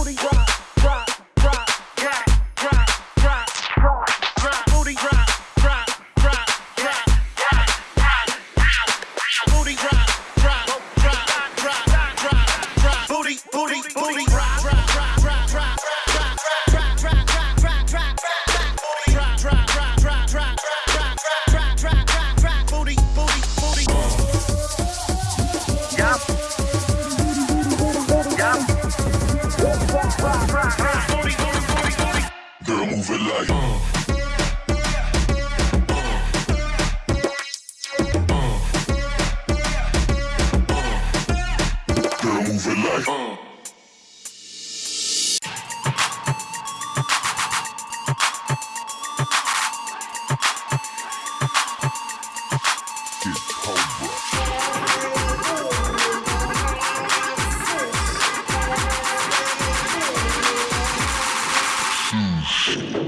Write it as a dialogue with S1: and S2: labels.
S1: Booty drop, drop, drop, drop, drop, drop, drop, Booty drop, drop, drop, drop, drop, drop. Booty, booty, booty. Girl, move it like. Uh. you